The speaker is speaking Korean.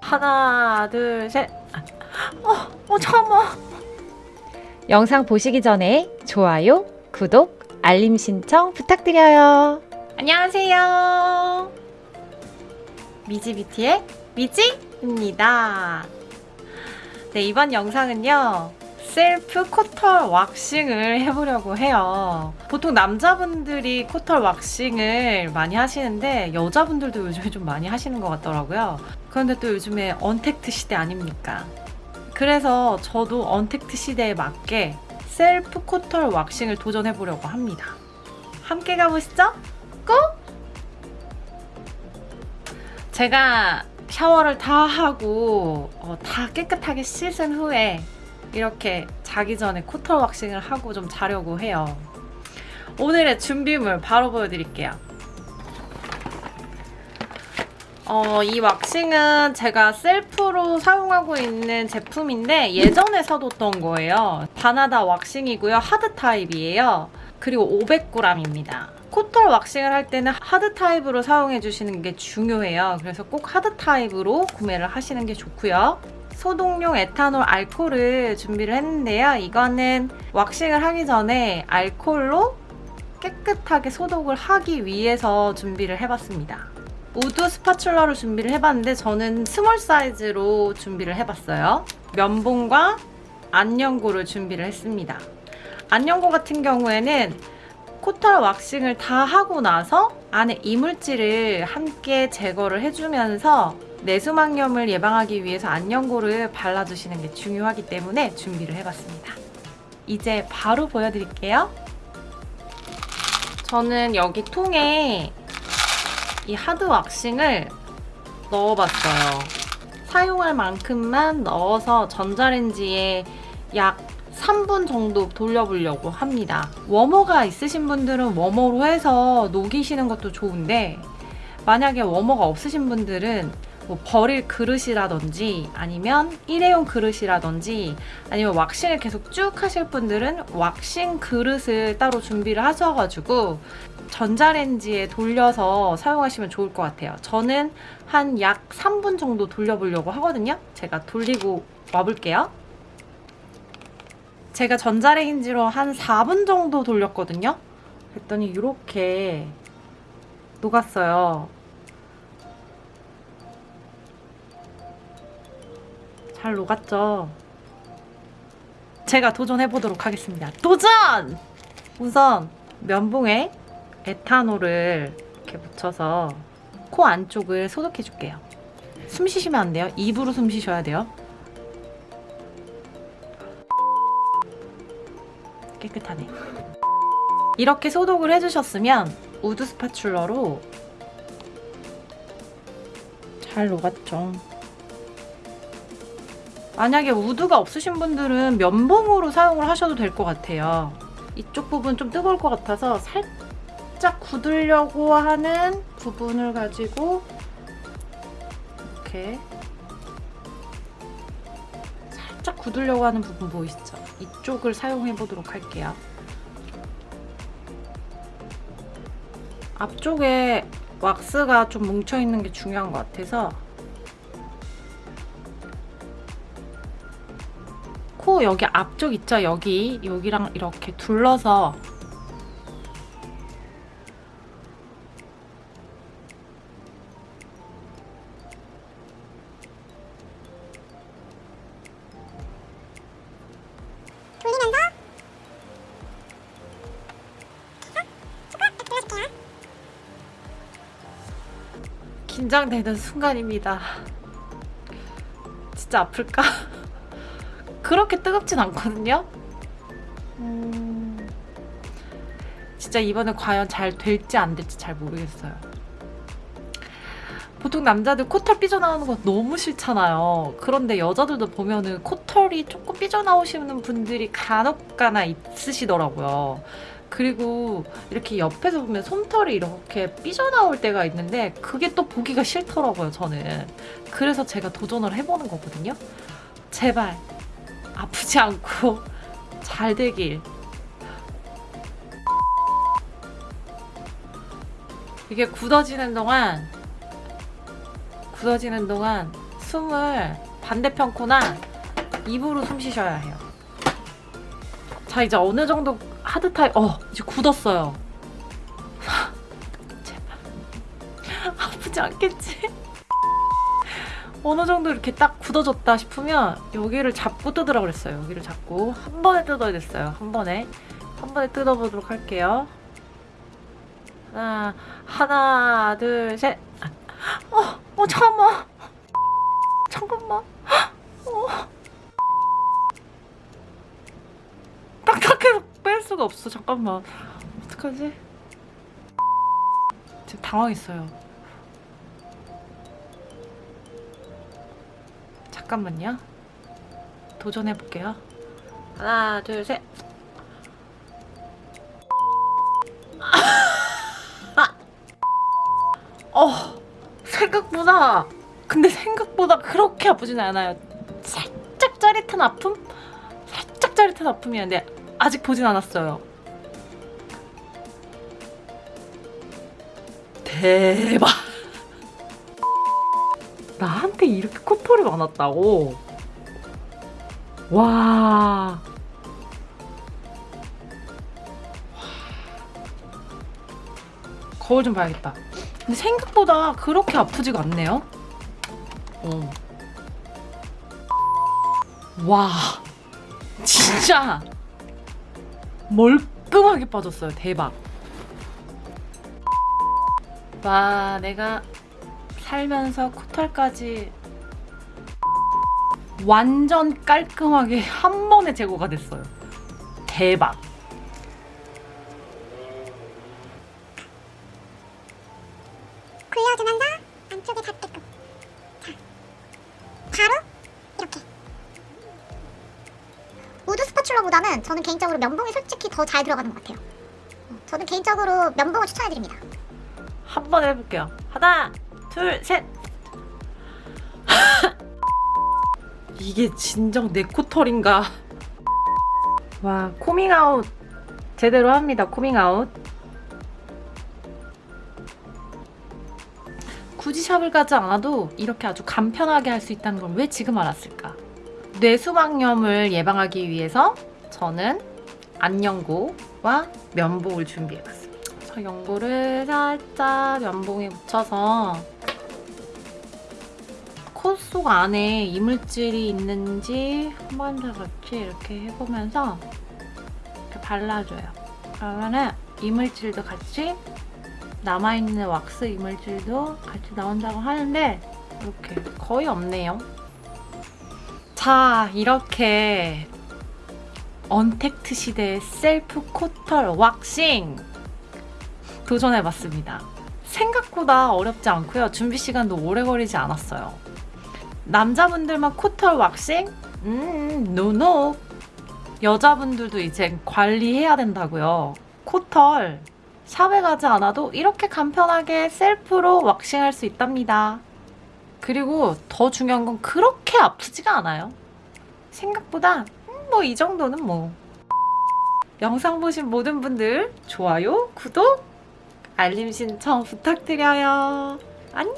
하나, 둘, 셋. 어, 어, 잠깐만. 영상 보시기 전에 좋아요, 구독, 알림 신청 부탁드려요. 안녕하세요. 미지뷰티의 미지입니다. 네, 이번 영상은요. 셀프 코털 waxing을 해보려고 해요. 보통 남자분들이 코털 waxing을 많이 하시는데 여자분들도 요즘에 좀 많이 하시는 것 같더라고요. 그런데 또 요즘에 언택트 시대 아닙니까? 그래서 저도 언택트 시대에 맞게 셀프 코털 waxing을 도전해보려고 합니다. 함께 가보시죠. Go! 제가 샤워를 다 하고 어, 다 깨끗하게 씻은 후에 이렇게 자기 전에 코털 waxing을 하고 좀 자려고 해요. 오늘의 준비물 바로 보여드릴게요. 어, 이 waxing은 제가 self로 사용하고 있는 제품인데 예전에 사뒀던 거예요. 바나다 waxing이고요. hard 타입이에요. 그리고 500g입니다. 코털 waxing을 할 때는 hard 타입으로 사용해 주시는 게 중요해요. 그래서 꼭 hard 타입으로 구매를 하시는 게 좋고요. 소독용 에탄올 알코올을 준비를 했는데요. 이거는 waxing을 하기 전에 알코올로 깨끗하게 소독을 하기 위해서 준비를 해봤습니다. wood spatula로 준비를 해봤는데 저는 small 사이즈로 준비를 해봤어요. 면봉과 안연고를 준비를 했습니다. 안연고 같은 경우에는 코털 waxing을 다 하고 나서 안에 이물질을 함께 제거를 해주면서 뇌수막염을 예방하기 위해서 안연고를 발라주시는 게 중요하기 때문에 준비를 해봤습니다. 이제 바로 보여드릴게요. 저는 여기 통에 이 하드 왁싱을 넣어봤어요. 사용할 만큼만 넣어서 전자레인지에 약 3분 정도 돌려보려고 합니다. 워머가 있으신 분들은 워머로 해서 녹이시는 것도 좋은데 만약에 워머가 없으신 분들은 뭐 버릴 그릇이라든지 아니면 일회용 그릇이라든지 아니면 왁싱을 계속 쭉 하실 분들은 왁싱 그릇을 따로 준비를 하셔가지고 전자레인지에 돌려서 사용하시면 좋을 것 같아요. 저는 한 약 3분 정도 돌려보려고 하거든요. 제가 돌리고 와볼게요. 제가 전자레인지로 한 4분 정도 돌렸거든요. 그랬더니 이렇게 녹았어요. 잘 녹았죠? 제가 도전해보도록 하겠습니다. 도전! 우선 면봉에 에탄올을 이렇게 묻혀서 코 안쪽을 소독해줄게요. 숨 쉬시면 안 돼요. 입으로 숨 쉬셔야 돼요. 깨끗하네. 이렇게 소독을 해주셨으면 wood spatula로 잘 녹았죠. 만약에 우드가 없으신 분들은 면봉으로 사용을 하셔도 될 것 같아요. 이쪽 부분 좀 뜨거울 것 같아서 살짝 굳으려고 하는 부분을 가지고 이렇게 살짝 굳으려고 하는 부분 보이시죠? 이쪽을 사용해 보도록 할게요. 앞쪽에 왁스가 좀 뭉쳐 있는 게 중요한 것 같아서 코 여기 앞쪽 있죠? 여기 여기랑 이렇게 둘러서 긴장되는 순간입니다. 진짜 아플까? 그렇게 뜨겁진 않거든요? 음... 진짜 이번에 과연 잘 될지 안 될지 잘 모르겠어요. 보통 남자들 코털 삐져나오는 거 너무 싫잖아요. 그런데 여자들도 보면은 코털이 조금 삐져나오시는 분들이 간혹가나 있으시더라고요. 그리고 이렇게 옆에서 보면 솜털이 이렇게 삐져나올 때가 있는데 그게 또 보기가 싫더라고요, 저는. 그래서 제가 도전을 해보는 거거든요. 제발 아프지 않고 잘 되길. 이게 굳어지는 동안 굳어지는 동안 숨을 반대편 코나 입으로 숨 쉬셔야 해요. 자 이제 어느 정도 하드 타입 어 이제 굳었어요. 제발 아프지 않겠지? 어느 정도 이렇게 딱 굳어졌다 싶으면 여기를 잡고 뜯으라 그랬어요. 여기를 잡고 한 번에 뜯어야 됐어요. 한 번에 한 번에 뜯어보도록 할게요. 하나 하나 둘 셋. 어, 어 잠깐만. 잠깐만. 어. 딱딱해서 뺄 수가 없어. 잠깐만. 어떡하지? 지금 당황했어요. 잠깐만요. 도전해 볼게요. 하나, 둘, 셋. 어, 생각보다 근데 생각보다 그렇게 아프진 않아요. 살짝 짜릿한 아픔? 살짝 짜릿한 아픔이었는데 아직 보진 않았어요. 대박. 나한테 이렇게 코털이 많았다고? 와. 거울 좀 봐야겠다. 근데 생각보다 그렇게 아프지가 않네요. 어. 와. 진짜 멀끔하게 빠졌어요. 대박. 와, 내가 살면서 코털까지 완전 깔끔하게 한 번에 제거가 됐어요. 대박. 굴려주면서 안쪽에 스파츌러보다는 저는 개인적으로 면봉이 솔직히 더 잘 들어가는 것 같아요 어, 저는 개인적으로 면봉을 추천해드립니다 한 번 해볼게요. 하나, 둘, 셋. 이게 진정 내 코털인가? 와, 코밍아웃 제대로 합니다. 코밍아웃. 굳이 shop을 가지 않아도 이렇게 아주 간편하게 할 수 있다는 걸 왜 지금 알았을까? 뇌수막염을 예방하기 위해서 저는 안연고와 면봉을 준비해봤습니다. 저 연고를 살짝 면봉에 묻혀서 코속 안에 이물질이 있는지 한 번 더 같이 이렇게 해보면서 이렇게 발라줘요. 그러면은 이물질도 같이 남아있는 왁스 이물질도 같이 나온다고 하는데 이렇게 거의 없네요. 자, 이렇게 언택트 시대의 셀프 코털 왁싱 도전해봤습니다. 생각보다 어렵지 않고요. 준비 시간도 오래 걸리지 않았어요. 남자분들만 코털 왁싱? 음, 노노. 여자분들도 이제 관리해야 된다고요. 코털 샵에 가지 않아도 이렇게 간편하게 셀프로 왁싱할 수 있답니다. 그리고 더 중요한 건 그렇게 아프지가 않아요. 생각보다 뭐 이 정도는 뭐. 영상 보신 모든 분들 좋아요, 구독, 알림 신청 부탁드려요. 안녕!